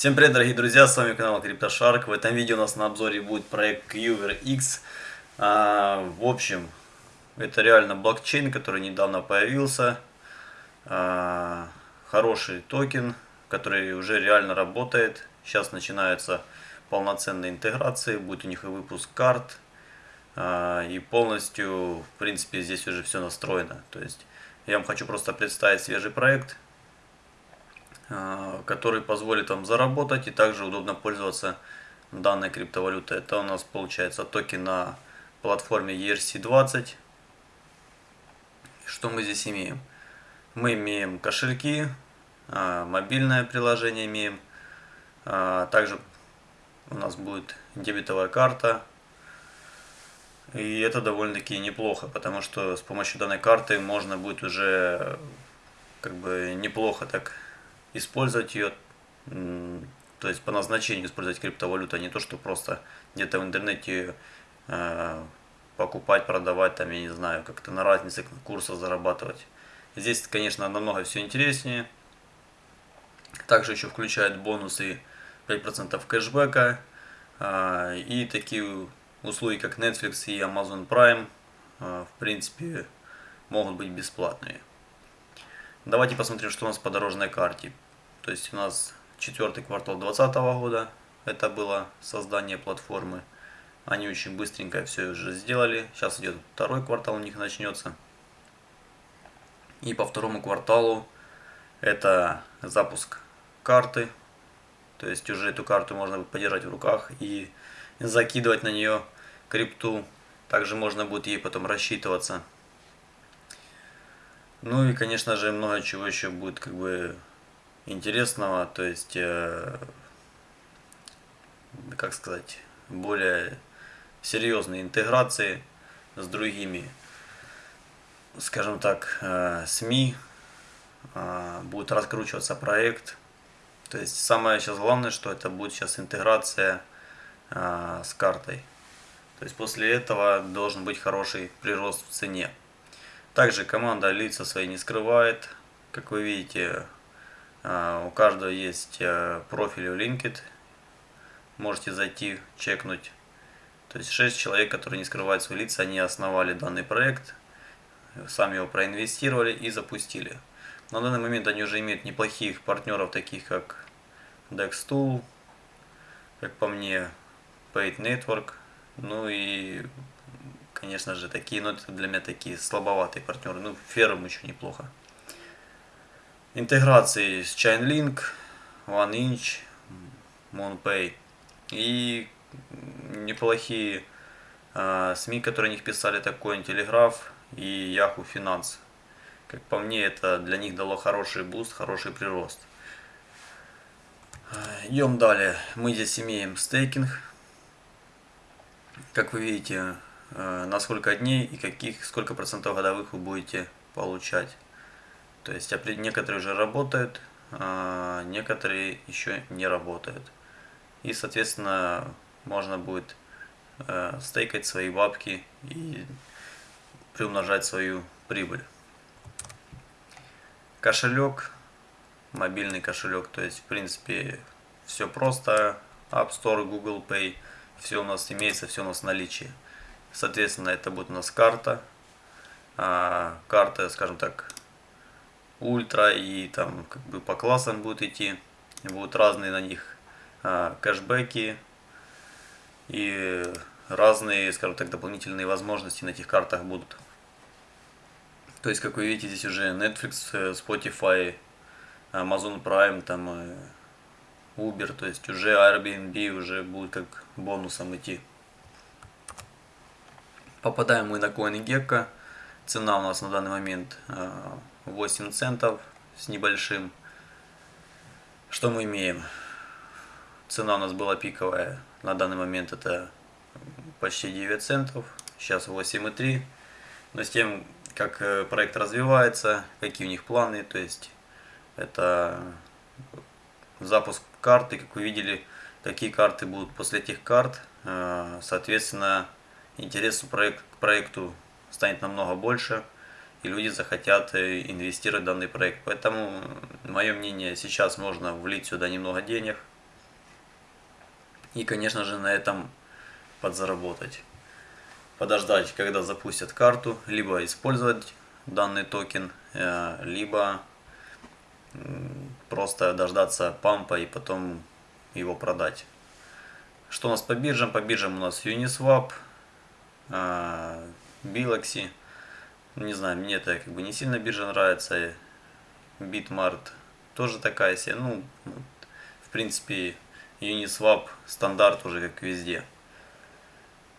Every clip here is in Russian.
Всем привет, дорогие друзья, с вами канал CryptoShark. В этом видео у нас на обзоре будет проект Qver X. А, в общем, это реально блокчейн, который недавно появился. А, хороший токен, который уже реально работает. Сейчас начинаются полноценные интеграции, будет у них и выпуск карт. А, и полностью, в принципе, здесь уже все настроено. То есть я вам хочу просто представить свежий проект который позволит вам заработать и также удобно пользоваться данной криптовалютой. Это у нас получается токен на платформе ERC20. Что мы здесь имеем? Мы имеем кошельки, а, мобильное приложение имеем, а, также у нас будет дебетовая карта. И это довольно-таки неплохо, потому что с помощью данной карты можно будет уже как бы неплохо так использовать ее, то есть по назначению использовать криптовалюту, а не то, что просто где-то в интернете э, покупать, продавать, там, я не знаю, как-то на разнице курса зарабатывать. Здесь, конечно, намного все интереснее. Также еще включает бонусы 5% кэшбэка э, и такие услуги, как Netflix и Amazon Prime, э, в принципе, могут быть бесплатные. Давайте посмотрим, что у нас по дорожной карте. То есть у нас четвертый квартал 2020 года, это было создание платформы. Они очень быстренько все уже сделали. Сейчас идет второй квартал у них начнется. И по второму кварталу это запуск карты. То есть уже эту карту можно будет подержать в руках и закидывать на нее крипту. Также можно будет ей потом рассчитываться. Ну и, конечно же, много чего еще будет как бы интересного, то есть, э, как сказать, более серьезной интеграции с другими, скажем так, э, СМИ, э, будет раскручиваться проект. То есть самое сейчас главное, что это будет сейчас интеграция э, с картой. То есть после этого должен быть хороший прирост в цене. Также команда лица свои не скрывает. Как вы видите, а, у каждого есть э, профиль в LinkedIn. Можете зайти, чекнуть. То есть 6 человек, которые не скрывают свои лица, они основали данный проект, сами его проинвестировали и запустили. На данный момент они уже имеют неплохих партнеров, таких как Dextool, как по мне, Paid Network, ну и конечно же, такие, но это для меня такие слабоватые партнеры. Ну, Ферум еще неплохо. Интеграции с Chainlink, OneInch, MonPay и неплохие э, СМИ, которые о них писали, такой Телеграф и Yahoo Finance. Как по мне, это для них дало хороший boost, хороший прирост. Идем далее. Мы здесь имеем стейкинг. Как вы видите, на сколько дней и каких, сколько процентов годовых вы будете получать. То есть некоторые уже работают, а некоторые еще не работают. И, соответственно, можно будет э, стейкать свои бабки и приумножать свою прибыль. Кошелек, мобильный кошелек, то есть, в принципе, все просто. App Store, Google Pay, все у нас имеется, все у нас в наличии. Соответственно, это будет у нас карта. А, карта, скажем так, ультра и там как бы по классам будут идти. Будут разные на них а, кэшбэки и разные, скажем так, дополнительные возможности на этих картах будут. То есть, как вы видите, здесь уже Netflix, э, Spotify, Amazon Prime, там э, Uber, то есть уже Airbnb уже будет как бонусом идти. Попадаем мы на CoinGecko. Цена у нас на данный момент 8 э, центов с небольшим. Что мы имеем? Цена у нас была пиковая. На данный момент это почти 9 центов. Сейчас 8,3. Но с тем, как э, проект развивается, какие у них планы, то есть это запуск карты, как вы видели, какие карты будут после этих карт. Э, соответственно, интерес к проекту станет намного больше, и люди захотят э, инвестировать в данный проект. Поэтому, мое мнение, сейчас можно влить сюда немного денег, И, конечно же, на этом подзаработать. Подождать, когда запустят карту, либо использовать данный токен, э, либо просто дождаться пампа и потом его продать. Что у нас по биржам? По биржам у нас Uniswap, э, Biloxi. Не знаю, мне это как бы не сильно биржа нравится. Bitmart тоже такая себе. Ну, в принципе, Uniswap стандарт уже как везде.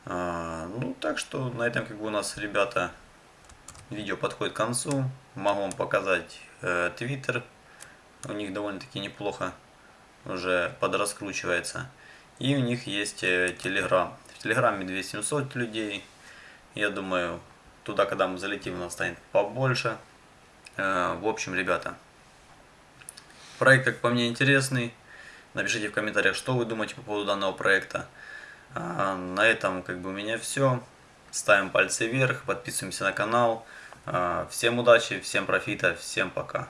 А, ну, так что на этом как бы у нас, ребята, видео подходит к концу. Могу вам показать э, Twitter. У них довольно-таки неплохо уже подраскручивается. И у них есть э, Telegram. В Телеграме 2700 людей. Я думаю, туда, когда мы залетим, у нас станет побольше. Э, в общем, ребята, проект, как по мне, интересный. Напишите в комментариях, что вы думаете по поводу данного проекта. А, на этом как бы у меня все. Ставим пальцы вверх, подписываемся на канал. А, всем удачи, всем профита, всем пока.